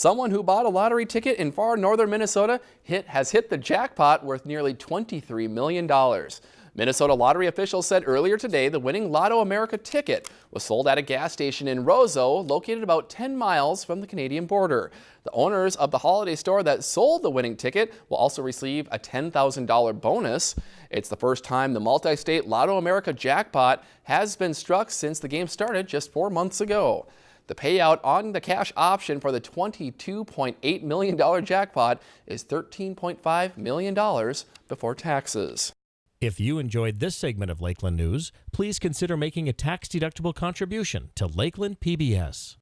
Someone who bought a lottery ticket in far northern Minnesota hit, has hit the jackpot worth nearly $23 million. Minnesota lottery officials said earlier today the winning Lotto America ticket was sold at a gas station in Roseau, located about 10 miles from the Canadian border. The owners of the holiday store that sold the winning ticket will also receive a $10,000 bonus. It's the first time the multi-state Lotto America jackpot has been struck since the game started just four months ago. The payout on the cash option for the $22.8 million jackpot is $13.5 million before taxes. If you enjoyed this segment of Lakeland News, please consider making a tax-deductible contribution to Lakeland PBS.